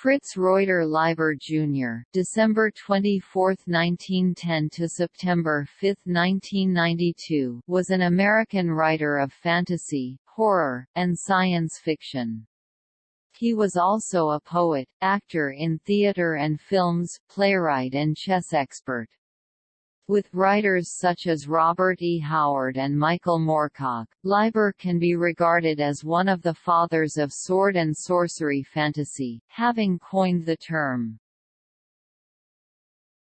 Fritz Reuter Leiber Jr. (December 24, 1910 to September 5, 1992) was an American writer of fantasy, horror, and science fiction. He was also a poet, actor in theater and films, playwright and chess expert. With writers such as Robert E. Howard and Michael Moorcock, Leiber can be regarded as one of the fathers of sword and sorcery fantasy, having coined the term.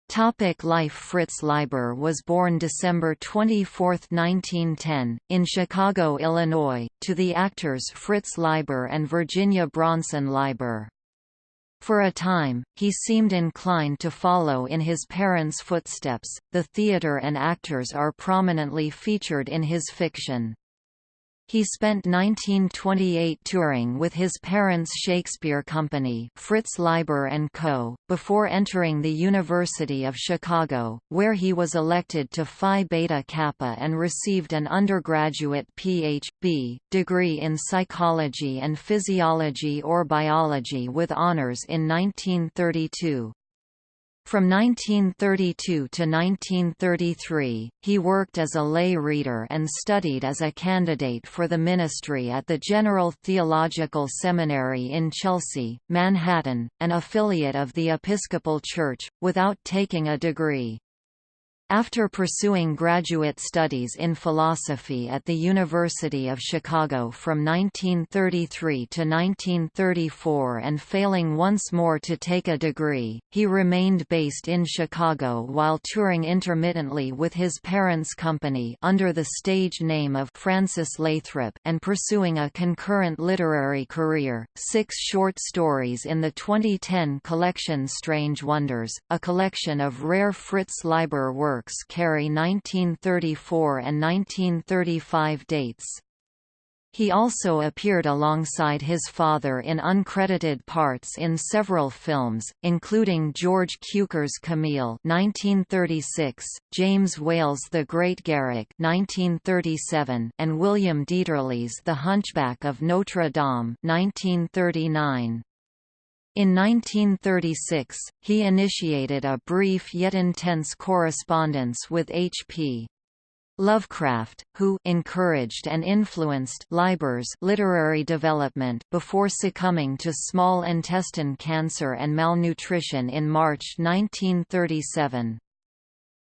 Topic life Fritz Leiber was born December 24, 1910, in Chicago, Illinois, to the actors Fritz Leiber and Virginia Bronson Leiber. For a time, he seemed inclined to follow in his parents' footsteps. The theater and actors are prominently featured in his fiction. He spent 1928 touring with his parents' Shakespeare Company Fritz Leiber Co., before entering the University of Chicago, where he was elected to Phi Beta Kappa and received an undergraduate Ph.B. degree in psychology and physiology or biology with honors in 1932. From 1932 to 1933, he worked as a lay reader and studied as a candidate for the ministry at the General Theological Seminary in Chelsea, Manhattan, an affiliate of the Episcopal Church, without taking a degree. After pursuing graduate studies in philosophy at the University of Chicago from 1933 to 1934 and failing once more to take a degree, he remained based in Chicago while touring intermittently with his parents' company under the stage name of Francis Lathrop and pursuing a concurrent literary career. Six short stories in the 2010 collection Strange Wonders, a collection of rare Fritz Leiber works works carry 1934 and 1935 dates. He also appeared alongside his father in uncredited parts in several films, including George Cukor's Camille (1936), James Whale's The Great Garrick (1937), and William Dieterle's The Hunchback of Notre Dame (1939). In 1936, he initiated a brief yet intense correspondence with H.P. Lovecraft, who encouraged and influenced Leiber's literary development before succumbing to small intestine cancer and malnutrition in March 1937.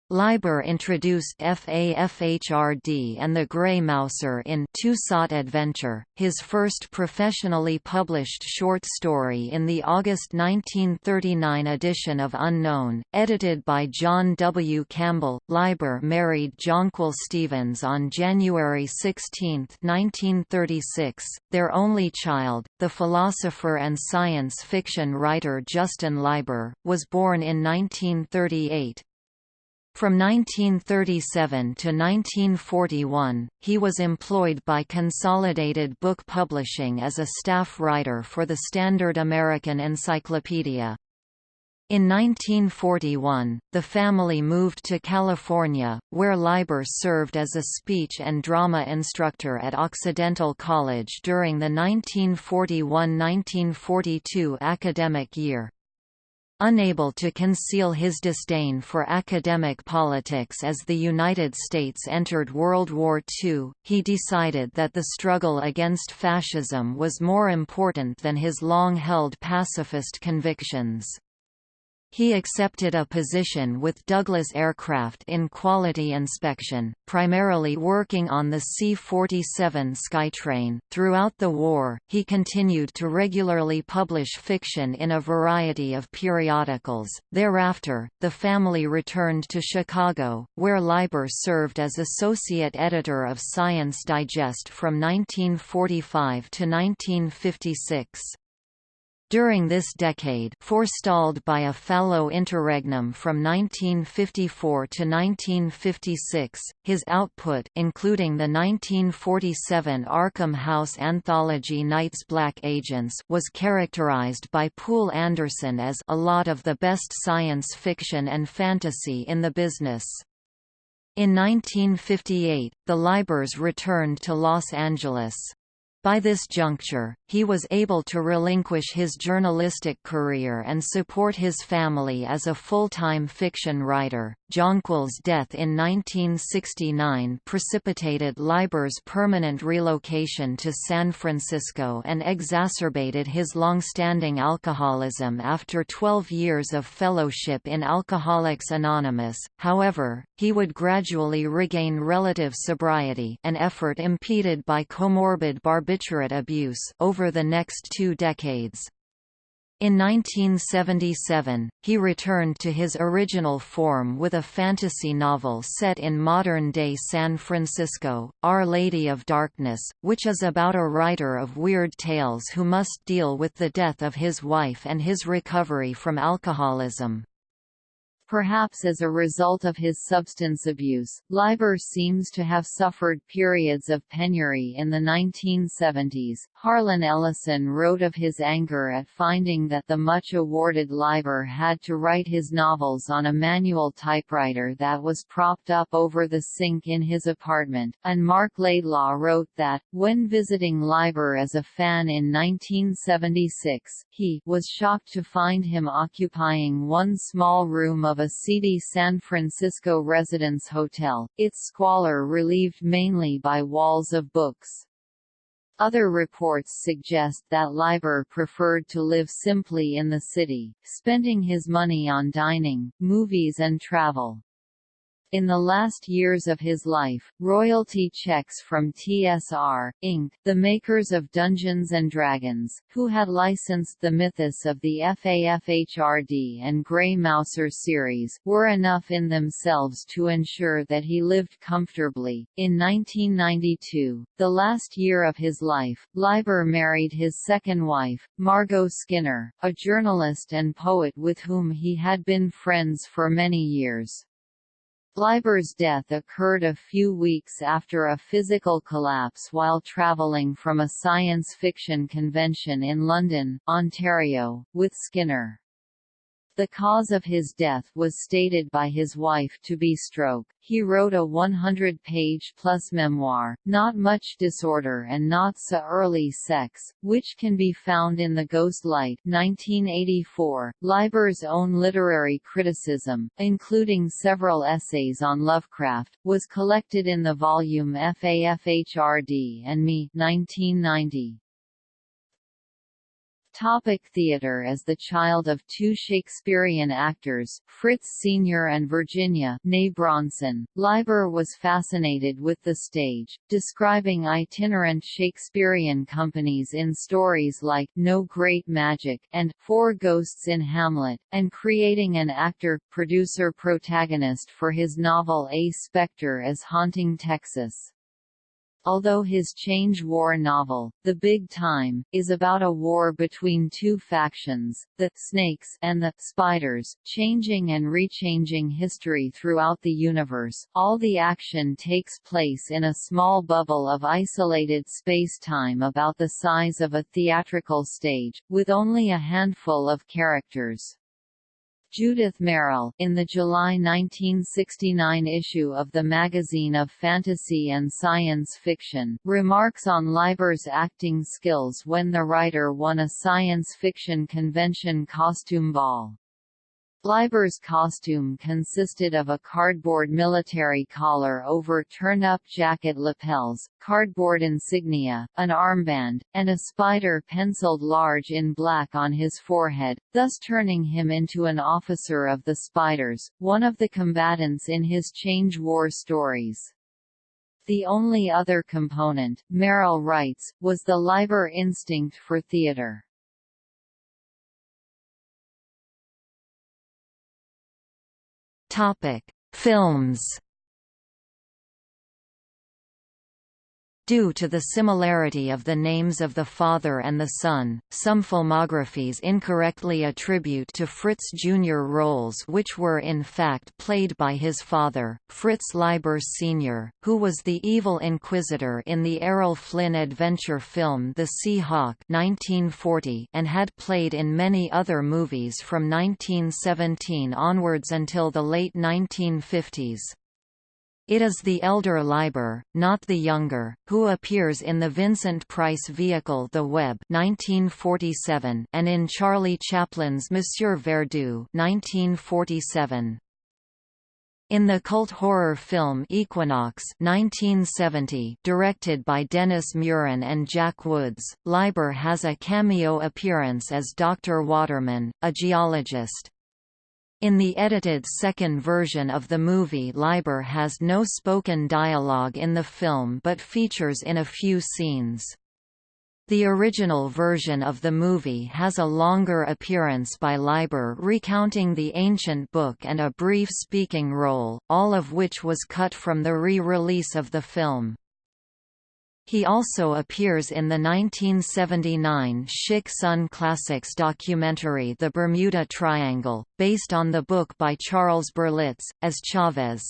Leiber introduced FAFHRD and the Grey Mouser in Sought Adventure, his first professionally published short story in the August 1939 edition of Unknown, edited by John W. Campbell. Leiber married Jonquil Stevens on January 16, 1936, their only child, the philosopher and science fiction writer Justin Leiber, was born in 1938. From 1937 to 1941, he was employed by Consolidated Book Publishing as a staff writer for the Standard American Encyclopedia. In 1941, the family moved to California, where Leiber served as a speech and drama instructor at Occidental College during the 1941–1942 academic year. Unable to conceal his disdain for academic politics as the United States entered World War II, he decided that the struggle against fascism was more important than his long-held pacifist convictions. He accepted a position with Douglas Aircraft in quality inspection, primarily working on the C-47 Skytrain. Throughout the war, he continued to regularly publish fiction in a variety of periodicals. Thereafter, the family returned to Chicago, where Leiber served as associate editor of Science Digest from 1945 to 1956. During this decade forestalled by a fallow interregnum from 1954 to 1956, his output including the 1947 Arkham House anthology Night's Black Agents was characterized by Poul Anderson as a lot of the best science fiction and fantasy in the business. In 1958, the Leibers returned to Los Angeles. By this juncture, he was able to relinquish his journalistic career and support his family as a full-time fiction writer. Jonquil's death in 1969 precipitated Leiber's permanent relocation to San Francisco and exacerbated his long-standing alcoholism after 12 years of fellowship in Alcoholics Anonymous. However, he would gradually regain relative sobriety, an effort impeded by comorbid barbiturate abuse over the next two decades. In 1977, he returned to his original form with a fantasy novel set in modern-day San Francisco, Our Lady of Darkness, which is about a writer of weird tales who must deal with the death of his wife and his recovery from alcoholism. Perhaps as a result of his substance abuse, Leiber seems to have suffered periods of penury in the 1970s. Harlan Ellison wrote of his anger at finding that the much awarded Leiber had to write his novels on a manual typewriter that was propped up over the sink in his apartment, and Marc Laidlaw wrote that, when visiting Leiber as a fan in 1976, he was shocked to find him occupying one small room of a seedy San Francisco residence hotel, its squalor relieved mainly by walls of books. Other reports suggest that Leiber preferred to live simply in the city, spending his money on dining, movies and travel. In the last years of his life, royalty checks from TSR, Inc., the makers of Dungeons & Dragons, who had licensed the mythos of the FAFHRD and Grey Mouser series, were enough in themselves to ensure that he lived comfortably. In 1992, the last year of his life, Leiber married his second wife, Margot Skinner, a journalist and poet with whom he had been friends for many years. Leiber's death occurred a few weeks after a physical collapse while travelling from a science fiction convention in London, Ontario, with Skinner. The cause of his death was stated by his wife to be stroke. He wrote a 100-page plus memoir, Not Much Disorder and Not So Early Sex, which can be found in The Ghost Light 1984. Leiber's own literary criticism, including several essays on Lovecraft, was collected in the volume FAFHRD and Me 1990. Topic theatre As the child of two Shakespearean actors, Fritz Sr. and Virginia née Bronson, Leiber was fascinated with the stage, describing itinerant Shakespearean companies in stories like No Great Magic and Four Ghosts in Hamlet, and creating an actor-producer-protagonist for his novel A Spectre as Haunting Texas although his Change War novel, The Big Time, is about a war between two factions, the Snakes and the Spiders, changing and rechanging history throughout the universe. All the action takes place in a small bubble of isolated space-time about the size of a theatrical stage, with only a handful of characters. Judith Merril, in the July 1969 issue of the Magazine of Fantasy and Science Fiction, remarks on Leiber's acting skills when the writer won a science fiction convention costume ball. Leiber's costume consisted of a cardboard military collar over turn-up jacket lapels, cardboard insignia, an armband, and a spider penciled large in black on his forehead, thus turning him into an officer of the Spiders, one of the combatants in his Change War stories. The only other component, Merril writes, was the Leiber instinct for theater. Topic: Films Due to the similarity of the names of the father and the son, some filmographies incorrectly attribute to Fritz Jr. roles which were in fact played by his father, Fritz Leiber Sr., who was the evil inquisitor in the Errol Flynn adventure film The Sea Hawk 1940 and had played in many other movies from 1917 onwards until the late 1950s. It is the elder Leiber, not the younger, who appears in the Vincent Price vehicle The Web 1947 and in Charlie Chaplin's Monsieur Verdoux 1947. In the cult horror film Equinox 1970, directed by Dennis Muren and Jack Woods, Leiber has a cameo appearance as Dr. Waterman, a geologist. In the edited second version of the movie Leiber has no spoken dialogue in the film but features in a few scenes. The original version of the movie has a longer appearance by Leiber recounting the ancient book and a brief speaking role, all of which was cut from the re-release of the film. He also appears in the 1979 Schick Sunn Classics documentary The Bermuda Triangle, based on the book by Charles Berlitz, as Chavez.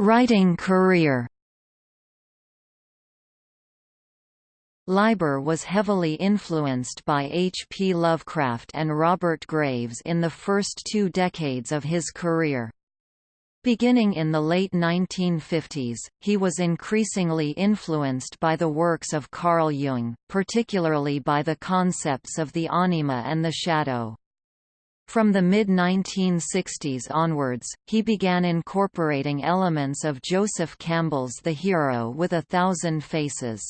Writing career Leiber was heavily influenced by H. P. Lovecraft and Robert Graves in the first two decades of his career. Beginning in the late 1950s, he was increasingly influenced by the works of Carl Jung, particularly by the concepts of the anima and the shadow. From the mid-1960s onwards, he began incorporating elements of Joseph Campbell's The Hero with a Thousand Faces.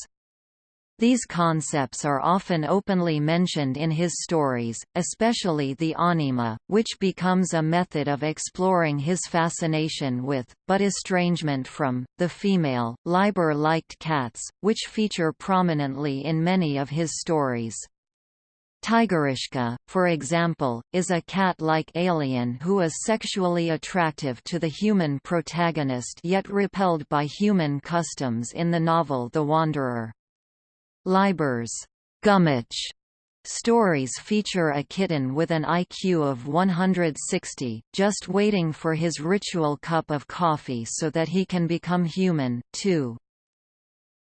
These concepts are often openly mentioned in his stories, especially the anima, which becomes a method of exploring his fascination with, but estrangement from, the female. Leiber liked cats, which feature prominently in many of his stories. Tigerishka, for example, is a cat-like alien who is sexually attractive to the human protagonist yet repelled by human customs in the novel The Wanderer. Leiber's Gummitch stories feature a kitten with an IQ of 160, just waiting for his ritual cup of coffee so that he can become human, too.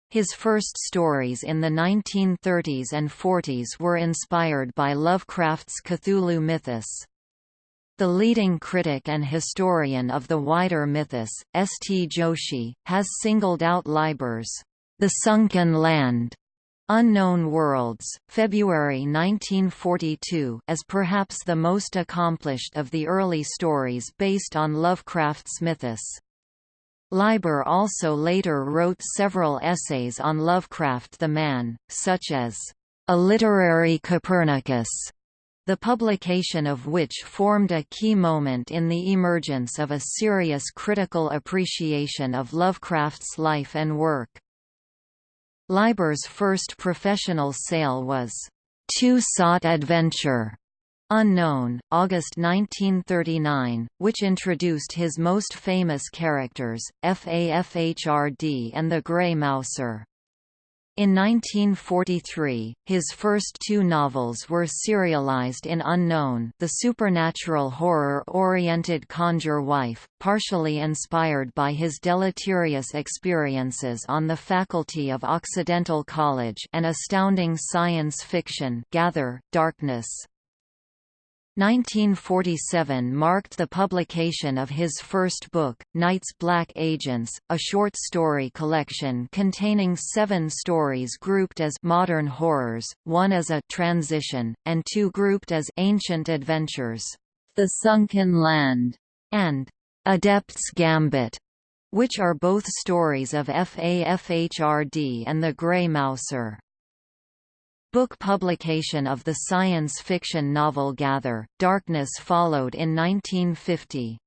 His first stories in the 1930s and 40s were inspired by Lovecraft's Cthulhu mythos. The leading critic and historian of the wider mythos, S. T. Joshi, has singled out Leiber's The Sunken Land Unknown Worlds, February 1942 as perhaps the most accomplished of the early stories based on Lovecraft's mythos. Leiber also later wrote several essays on Lovecraft the Man, such as, "...a literary Copernicus", the publication of which formed a key moment in the emergence of a serious critical appreciation of Lovecraft's life and work. Leiber's first professional sale was Two Sought Adventure, Unknown, August 1939, which introduced his most famous characters, Fafhrd and the Grey Mouser. In 1943, his first two novels were serialized in Unknown the supernatural horror-oriented Conjure Wife, partially inspired by his deleterious experiences on the faculty of Occidental College and astounding science fiction Gather, Darkness. 1947 marked the publication of his first book, Night's Black Agents, a short story collection containing seven stories grouped as modern horrors, one as a transition, and two grouped as ancient adventures. The Sunken Land and Adept's Gambit, which are both stories of Fafhrd and the Grey Mouser. Book publication of the science fiction novel Gather, Darkness followed in 1950.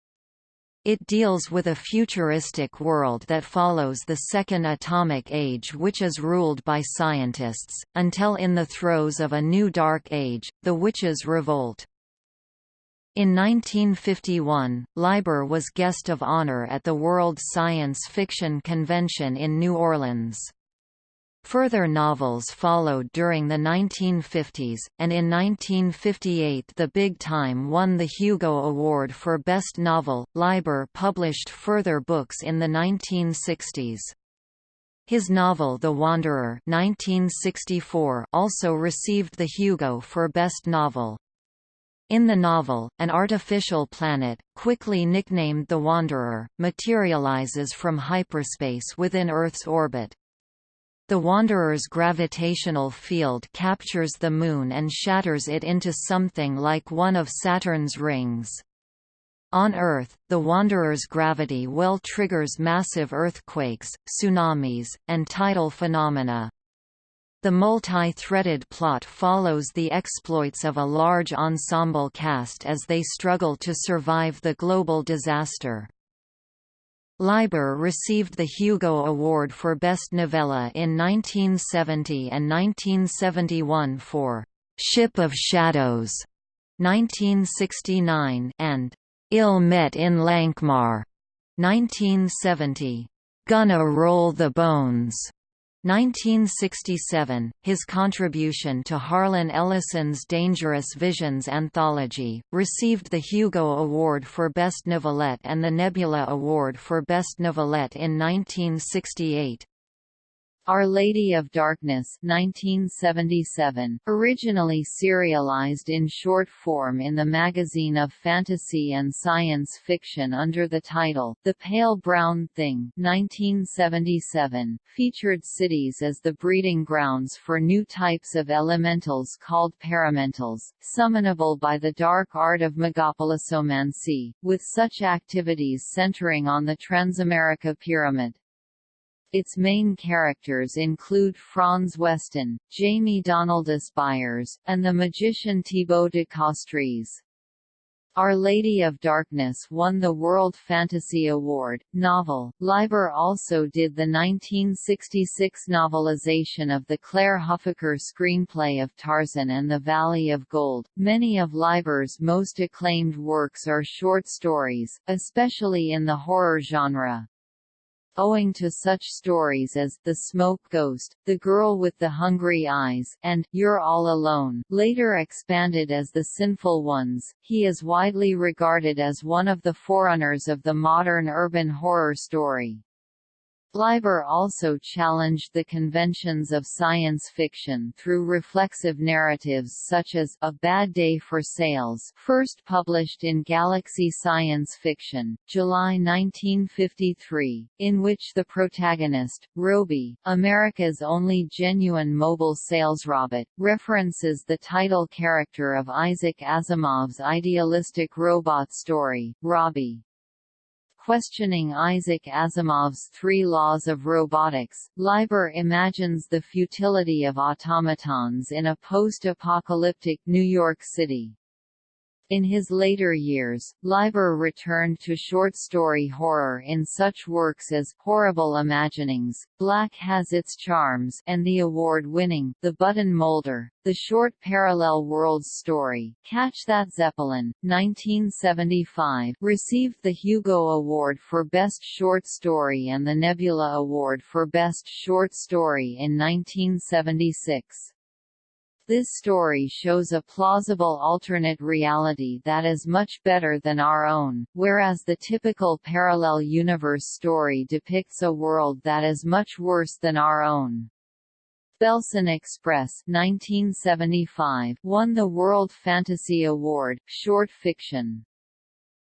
It deals with a futuristic world that follows the second atomic age which is ruled by scientists, until in the throes of a new dark age, the Witches' Revolt. In 1951, Leiber was guest of honor at the World Science Fiction Convention in New Orleans. Further novels followed during the 1950s, and in 1958 The Big Time won the Hugo Award for Best Novel. Leiber published further books in the 1960s. His novel The Wanderer 1964 also received the Hugo for Best Novel. In the novel, an artificial planet, quickly nicknamed the Wanderer, materializes from hyperspace within Earth's orbit. The Wanderer's gravitational field captures the Moon and shatters it into something like one of Saturn's rings. On Earth, the Wanderer's gravity well triggers massive earthquakes, tsunamis, and tidal phenomena. The multi-threaded plot follows the exploits of a large ensemble cast as they struggle to survive the global disaster. Leiber received the Hugo Award for Best Novella in 1970 and 1971 for Ship of Shadows 1969 and Ill Met in Lankhmar 1970. Gonna Roll the Bones 1967, his contribution to Harlan Ellison's Dangerous Visions anthology, received the Hugo Award for Best Novelette and the Nebula Award for Best Novelette in 1968. Our Lady of Darkness 1977, originally serialized in short form in the magazine of fantasy and science fiction under the title, The Pale Brown Thing 1977, featured cities as the breeding grounds for new types of elementals called paramentals, summonable by the dark art of megapolisomancy, with such activities centering on the Transamerica Pyramid. Its main characters include Franz Westen, Jamie Donaldus Byers, and the magician Thibaut de Castries. Our Lady of Darkness won the World Fantasy Award. Novel. Leiber also did the 1966 novelization of the Clair Huffaker screenplay of Tarzan and the Valley of Gold. Many of Leiber's most acclaimed works are short stories, especially in the horror genre owing to such stories as The Smoke Ghost, The Girl with the Hungry Eyes, and You're All Alone, later expanded as The Sinful Ones. He is widely regarded as one of the forerunners of the modern urban horror story. Leiber also challenged the conventions of science fiction through reflexive narratives such as A Bad Day for Sales first published in Galaxy Science Fiction, July 1953, in which the protagonist, Roby, America's only genuine mobile sales robot, references the title character of Isaac Asimov's idealistic robot story, Robbie. Questioning Isaac Asimov's three laws of robotics, Leiber imagines the futility of automatons in a post-apocalyptic New York City. In his later years, Leiber returned to short story horror in such works as Horrible Imaginings, Black Has Its Charms and the award-winning The Button Molder, the short parallel worlds story, Catch That Zeppelin, 1975 received the Hugo Award for Best Short Story and the Nebula Award for Best Short Story in 1976. This story shows a plausible alternate reality that is much better than our own, whereas the typical parallel universe story depicts a world that is much worse than our own. Belsen Express 1975 won the World Fantasy Award, short fiction.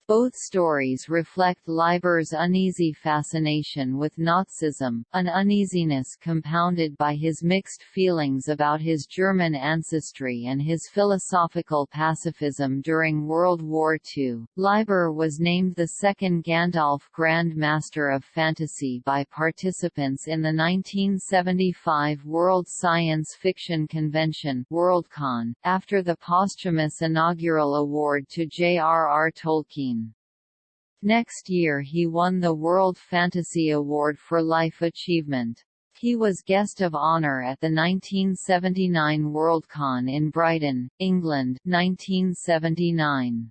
Both stories reflect Leiber's uneasy fascination with Nazism, an uneasiness compounded by his mixed feelings about his German ancestry and his philosophical pacifism during World War II. Leiber was named the second Gandalf Grand Master of Fantasy by participants in the 1975 World Science Fiction Convention Worldcon, after the posthumous inaugural award to J.R.R. Tolkien. Next year he won the World Fantasy Award for Life Achievement. He was guest of honor at the 1979 Worldcon in Brighton, England 1979.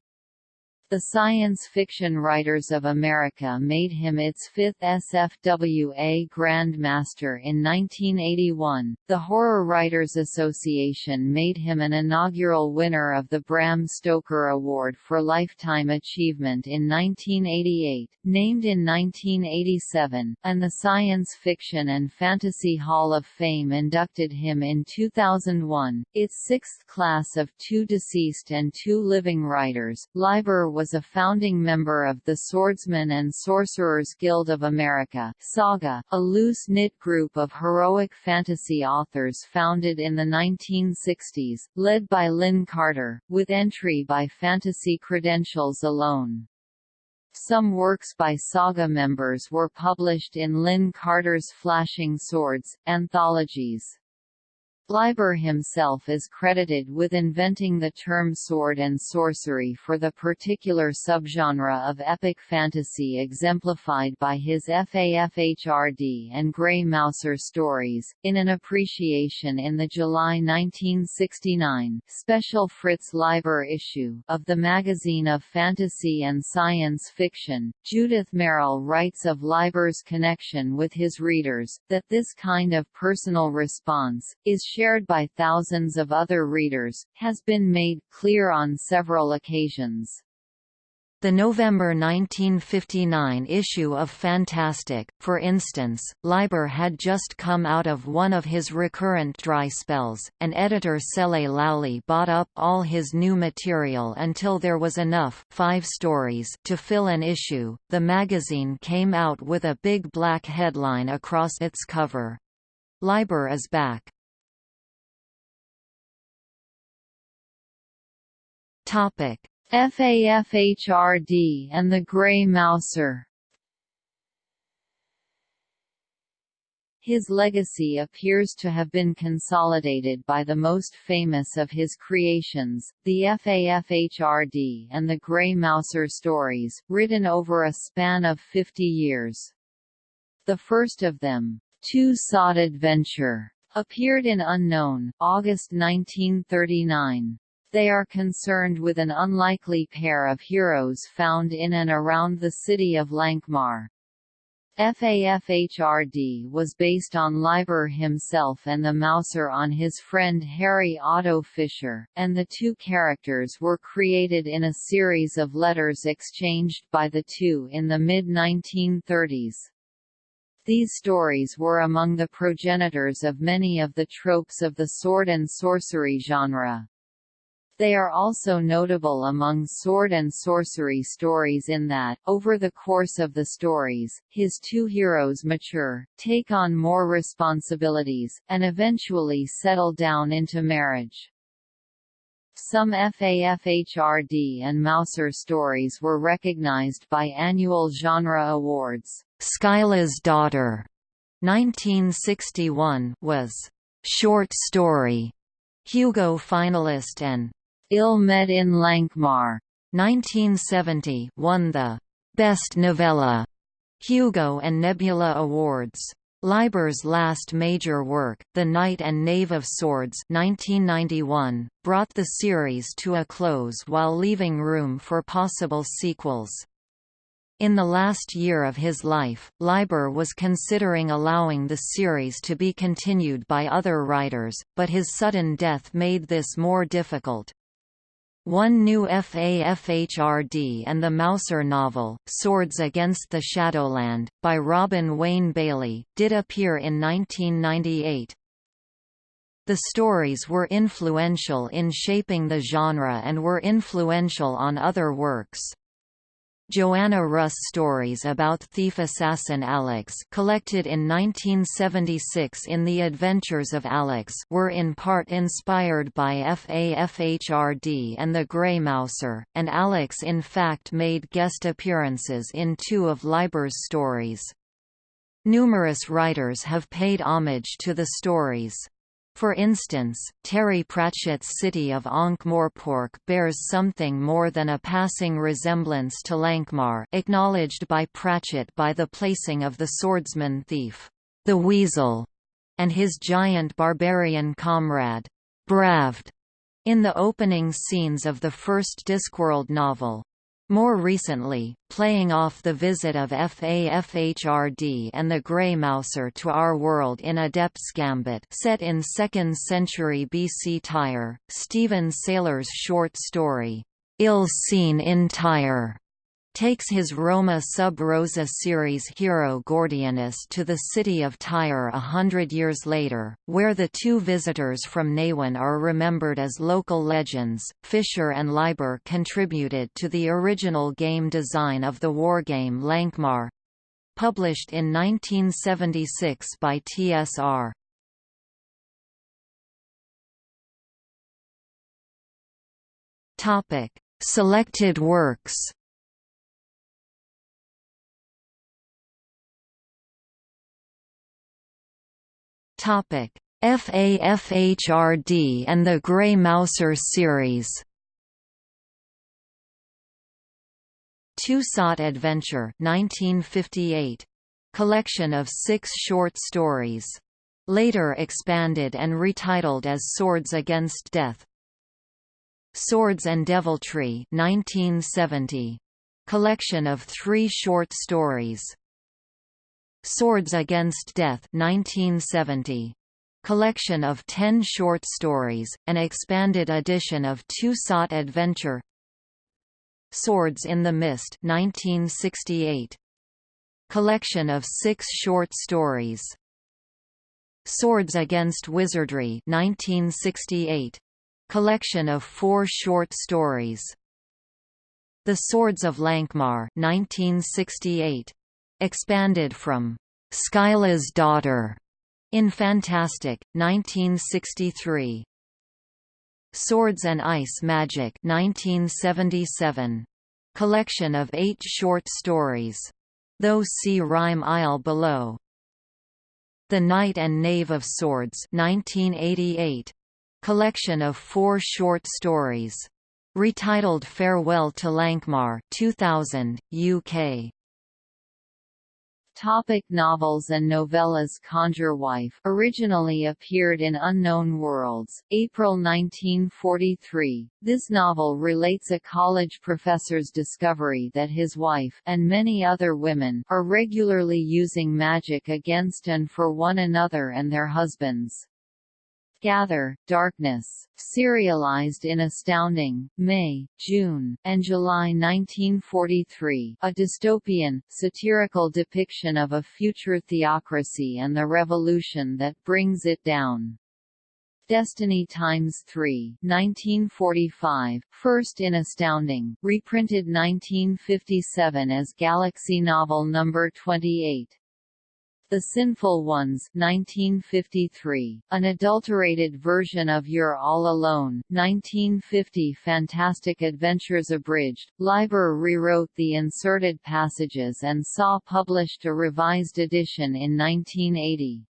The Science Fiction Writers of America made him its fifth SFWA Grand Master in 1981. The Horror Writers Association made him an inaugural winner of the Bram Stoker Award for Lifetime Achievement in 1988, named in 1987, and the Science Fiction and Fantasy Hall of Fame inducted him in 2001, its sixth class of two deceased and two living writers. Leiber was a founding member of the Swordsmen and Sorcerers Guild of America Saga, a loose-knit group of heroic fantasy authors founded in the 1960s, led by Lin Carter, with entry by fantasy credentials alone. Some works by Saga members were published in Lin Carter's Flashing Swords, anthologies. Leiber himself is credited with inventing the term sword and sorcery for the particular subgenre of epic fantasy exemplified by his FAFHRD and Grey Mouser stories. In an appreciation in the July 1969 special Fritz Leiber issue of the Magazine of Fantasy and Science Fiction, Judith Merril writes of Leiber's connection with his readers, that this kind of personal response, is shared by thousands of other readers, has been made clear on several occasions. The November 1959 issue of Fantastic, for instance, Leiber had just come out of one of his recurrent dry spells, and editor Cele Lalli bought up all his new material until there was enough five stories to fill an issue. The magazine came out with a big black headline across its cover. Leiber is back. Topic: FAFHRD and the Grey Mouser. His legacy appears to have been consolidated by the most famous of his creations, the FAFHRD and the Grey Mouser stories, written over a span of 50 years. The first of them, Two Sought Adventure, appeared in Unknown, August 1939. They are concerned with an unlikely pair of heroes found in and around the city of Lankhmar. FAFHRD was based on Leiber himself and the Mouser on his friend Harry Otto Fischer, and the two characters were created in a series of letters exchanged by the two in the mid-1930s. These stories were among the progenitors of many of the tropes of the sword and sorcery genre. They are also notable among sword and sorcery stories in that, over the course of the stories, his two heroes mature, take on more responsibilities, and eventually settle down into marriage. Some FAFHRD and Mouser stories were recognized by annual genre awards. Scylla's Daughter, 1961, was short story Hugo finalist and Ill Met in Lankhmar 1970 won the Best Novella Hugo and Nebula Awards. Leiber's last major work, The Knight and Knave of Swords 1991, brought the series to a close while leaving room for possible sequels. In the last year of his life, Leiber was considering allowing the series to be continued by other writers, but his sudden death made this more difficult. One new FAFHRD and the Mouser novel, Swords Against the Shadowland, by Robin Wayne Bailey, did appear in 1998. The stories were influential in shaping the genre and were influential on other works. Joanna Russ stories about thief-assassin Alyx collected in 1976 in The Adventures of Alyx were in part inspired by FAFHRD and The Grey Mouser, and Alyx in fact made guest appearances in two of Leiber's stories. Numerous writers have paid homage to the stories. For instance, Terry Pratchett's city of Ankh-Morpork bears something more than a passing resemblance to Lankhmar acknowledged by Pratchett by the placing of the swordsman thief, the Weasel, and his giant barbarian comrade, Bravd, in the opening scenes of the first Discworld novel. More recently, playing off the visit of FAFHRD and the Grey Mouser to our world in Adept's Gambit set in 2nd century BC Tyre, Steven Saylor's short story, Ill Seen in Tyre takes his Roma sub rosa series hero Gordianus to the city of Tyre a hundred years later, where the two visitors from Nehwon are remembered as local legends. Fischer and Leiber contributed to the original game design of the wargame Lankhmar published in 1976 by TSR. Topic: Selected works. FAFHRD and the Grey Mouser series. Sought Adventure 1958. Collection of six short stories. Later expanded and retitled as Swords Against Death. Swords and Deviltry 1970. Collection of three short stories. Swords Against Death 1970. Collection of ten short stories, an expanded edition of Two Sought Adventure Swords in the Mist 1968. Collection of six short stories. Swords Against Wizardry 1968. Collection of four short stories. The Swords of Lankhmar 1968 expanded from Scylla's Daughter in Fantastic, 1963. Swords and Ice Magic 1977. Collection of eight short stories. Those see Rime Isle below. The Knight and Knave of Swords 1988. Collection of four short stories. Retitled Farewell to Lankhmar 2000, UK. Topic novels and novellas Conjure Wife originally appeared in Unknown Worlds, April 1943. This novel relates a college professor's discovery that his wife and many other women are regularly using magic against and for one another and their husbands. Gather, Darkness, serialized in Astounding, May, June, and July 1943, a dystopian, satirical depiction of a future theocracy and the revolution that brings it down. Destiny Times 3 1945, first in Astounding, reprinted 1957 as Galaxy Novel No. 28. The Sinful Ones 1953, an adulterated version of You're All Alone 1950 Fantastic Adventures Abridged, Leiber rewrote the inserted passages and saw published a revised edition in 1980.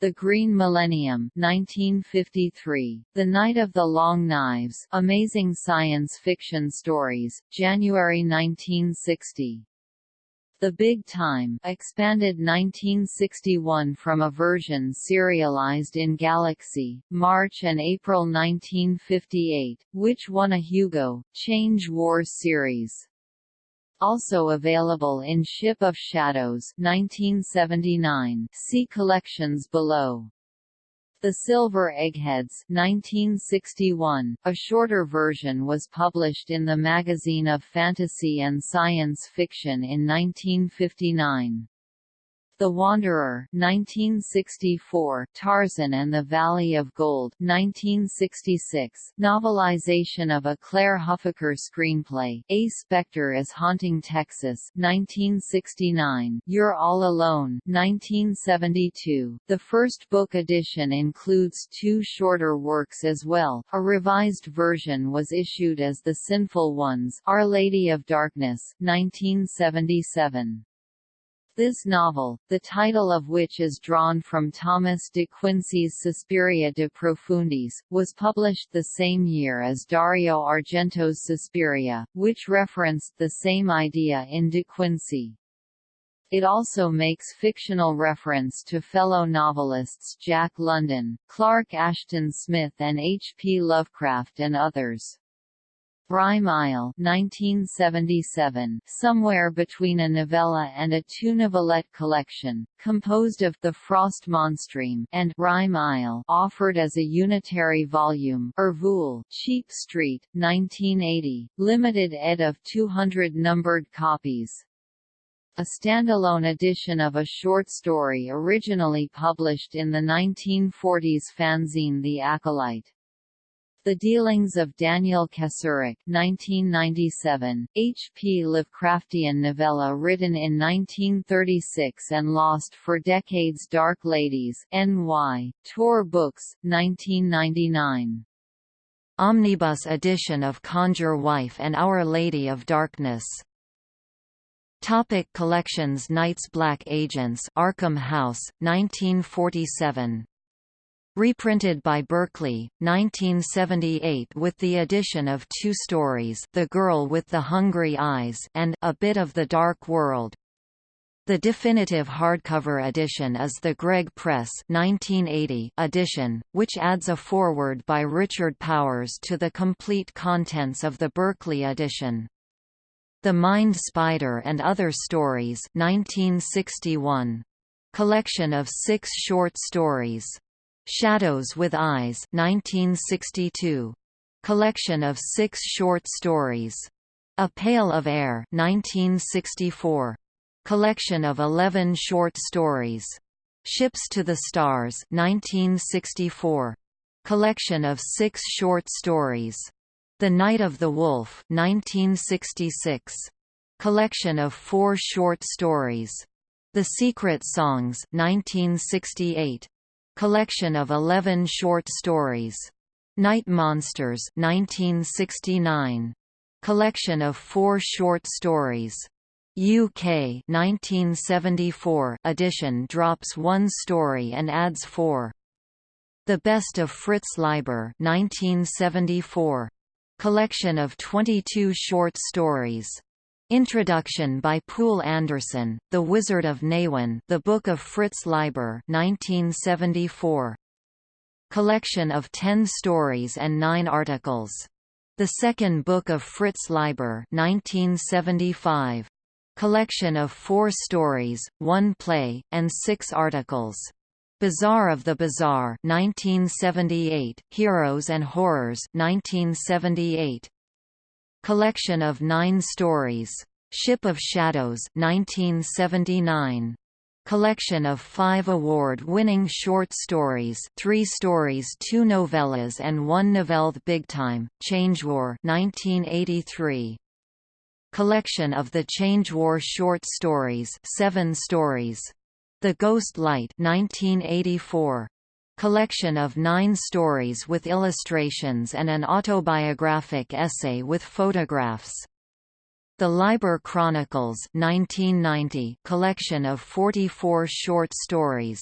The Green Millennium 1953, The Night of the Long Knives Amazing Science Fiction Stories, January 1960. The Big Time expanded 1961 from a version serialized in Galaxy, March and April 1958, which won a Hugo, Change Wars series. Also available in Ship of Shadows 1979 see collections below. The Silver Eggheads 1961, a shorter version was published in the Magazine of Fantasy and Science Fiction in 1959. The Wanderer 1964, Tarzan and the Valley of Gold 1966, novelization of a Clair Huffaker screenplay, A Spectre is Haunting Texas 1969, You're All Alone 1972. The first book edition includes two shorter works as well. A revised version was issued as The Sinful Ones, Our Lady of Darkness 1977. This novel, the title of which is drawn from Thomas de Quincey's Suspiria de Profundis, was published the same year as Dario Argento's Suspiria, which referenced the same idea in de Quincey. It also makes fictional reference to fellow novelists Jack London, Clark Ashton Smith and H. P. Lovecraft and others. Rime Isle 1977, somewhere between a novella and a two-novelette collection, composed of The Frost Monstreme and Rime Isle offered as a unitary volume Ervool, Cheap Street, 1980, limited ed of 200 numbered copies. A standalone edition of a short story originally published in the 1940s fanzine The Acolyte. The Dealings of Daniel Kesserich 1997, H.P. Lovecraftian novella written in 1936 and lost for decades Dark Ladies, N.Y., Tor Books, 1999. Omnibus edition of Conjure Wife and Our Lady of Darkness Topic collections Night's Black Agents Arkham House, 1947 Reprinted by Berkley, 1978 with the addition of two stories The Girl with the Hungry Eyes and A Bit of the Dark World. The definitive hardcover edition is the Gregg Press 1980 edition, which adds a foreword by Richard Powers to the complete contents of the Berkley edition. The Mind Spider and Other Stories 1961. Collection of six short stories. Shadows with Eyes 1962. Collection of six short stories. A Pail of Air 1964. Collection of 11 short stories. Ships to the Stars 1964. Collection of six short stories. The Night of the Wolf 1966. Collection of four short stories. The Secret Songs 1968 collection of 11 short stories. Night Monsters 1969. Collection of four short stories. UK 1974 edition drops one story and adds four. The Best of Fritz Leiber 1974. Collection of 22 short stories. Introduction by Poul Anderson, The Wizard of Nehwon The Book of Fritz Leiber 1974. Collection of ten stories and nine articles. The Second Book of Fritz Leiber 1975. Collection of four stories, one play, and six articles. Bazaar of the Bizarre 1978, Heroes and Horrors 1978. Collection of Nine Stories. Ship of Shadows 1979. Collection of five award-winning short stories three stories two novellas and one novelle Big Time, Change War 1983. Collection of the Change War short stories seven stories. The Ghost Light 1984 collection of nine stories with illustrations and an autobiographic essay with photographs. The Leiber Chronicles 1990 collection of 44 short stories.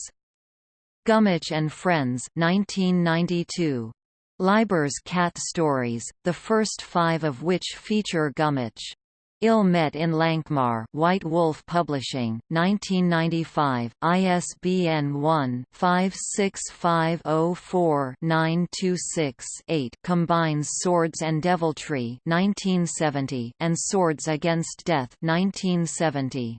Gummitch and Friends 1992. Leiber's Cat Stories, the first five of which feature Gummitch. Ill Met in Lankhmar White Wolf Publishing, 1995, ISBN 1-56504-926-8 combines Swords and Deviltry 1970 and Swords Against Death 1970.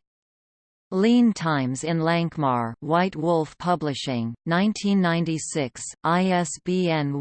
Lean Times in Lankhmar White Wolf Publishing, 1996, ISBN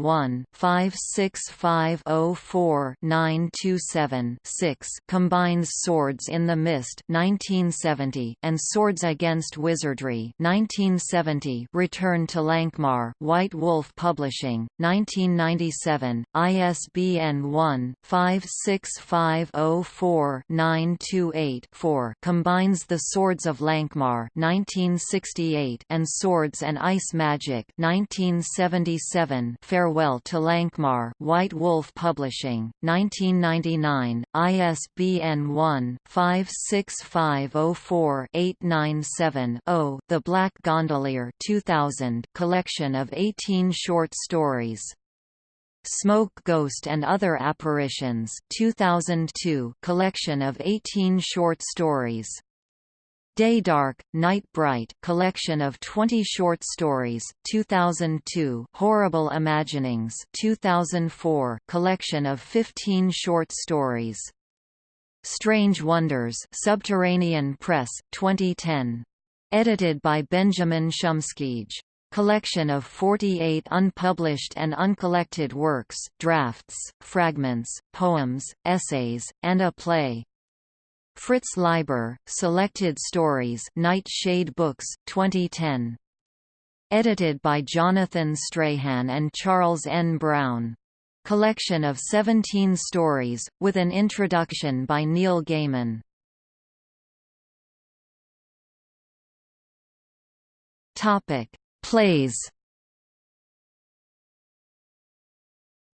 1-56504-927-6 combines Swords in the Mist 1970 and Swords Against Wizardry 1970 Return to Lankhmar White Wolf Publishing, 1997, ISBN 1-56504-928-4 combines the Swords of of Lankhmar 1968 and Swords and Ice Magic 1977 Farewell to Lankhmar, White Wolf Publishing 1999 ISBN 1-56504-897-0 The Black Gondolier 2000 collection of 18 short stories. Smoke Ghost and Other Apparitions 2002 collection of 18 short stories Day Dark, Night Bright collection of 20 short stories 2002 Horrible Imaginings 2004 collection of 15 short stories. Strange Wonders Subterranean Press 2010 edited by Benjamin Szumskyj collection of 48 unpublished and uncollected works drafts fragments poems essays and a play Fritz Leiber, Selected Stories Night Shade Books, 2010. Edited by Jonathan Strahan and Charles N. Brown. Collection of 17 stories, with an introduction by Neil Gaiman. Plays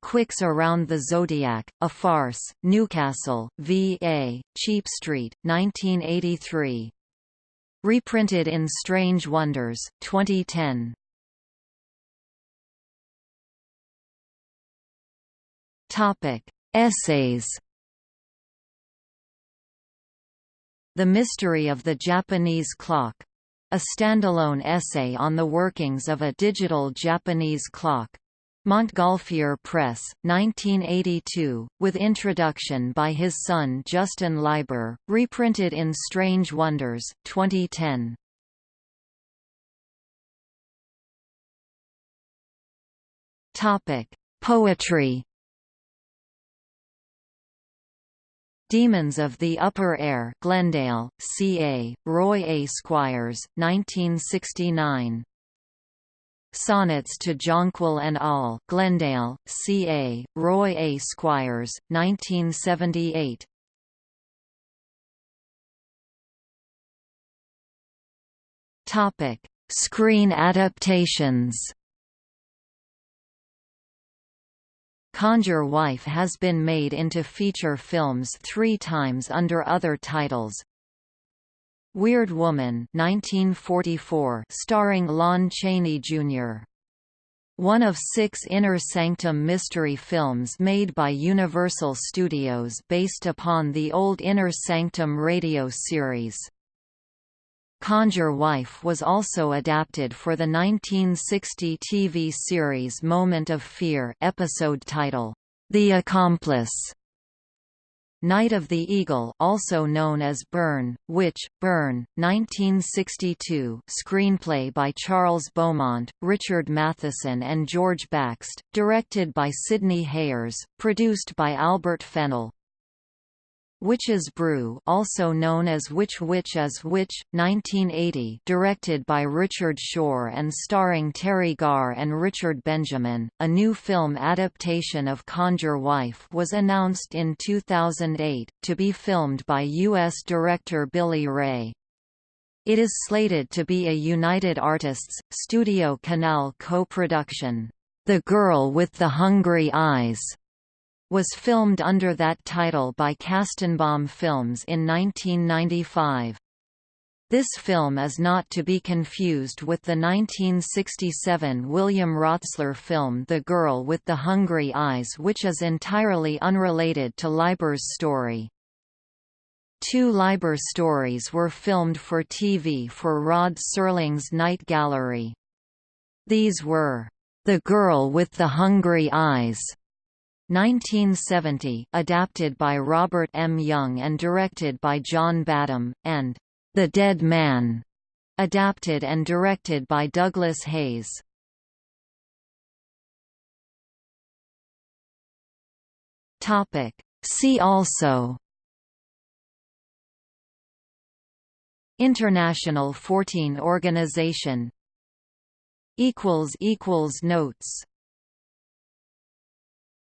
Quicks Around the Zodiac, A Farce, Newcastle, V.A., Cheap Street, 1983. Reprinted in Strange Wonders, 2010. Topic: Essays. The Mystery of the Japanese Clock. A standalone essay on the workings of a digital Japanese clock. Montgolfier Press, 1982, with introduction by his son Justin Leiber, reprinted in Strange Wonders, 2010. Topic: Poetry. Demons of the Upper Air, Glendale, CA, Roy A. Squires, 1969. Sonnets to Jonquil and al., Glendale, CA, Roy A. Squires, 1978. Topic: Screen adaptations. Conjure Wife has been made into feature films three times under other titles, Weird Woman 1944 starring Lon Chaney Jr. One of six Inner Sanctum mystery films made by Universal Studios based upon the old Inner Sanctum radio series. Conjure Wife was also adapted for the 1960 TV series Moment of Fear episode title, The Accomplice. Night of the Eagle also known as Burn, Witch, Burn, 1962 screenplay by Charles Beaumont, Richard Matheson and George Baxt, directed by Sidney Hayers, produced by Albert Fennell. Witch's Brew also known as Which Witch is Which, 1980 directed by Richard Shore and starring Teri Garr and Richard Benjamin, a new film adaptation of Conjure Wife was announced in 2008, to be filmed by U.S. director Billy Ray. It is slated to be a United Artists, Studio Canal co-production. The Girl with the Hungry Eyes was filmed under that title by Kastenbaum Films in 1995. This film is not to be confused with the 1967 William Rotsler film The Girl with the Hungry Eyes which is entirely unrelated to Leiber's story. Two Leiber stories were filmed for TV for Rod Serling's Night Gallery. These were, The Girl with the Hungry Eyes 1970 adapted by Robert M. Young and directed by John Badham, and The Dead Man, adapted and directed by Douglas Heyes. Topic. See also International 14 Organization equals equals Notes